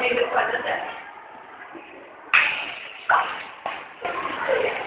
May dokładnie też. Thank you.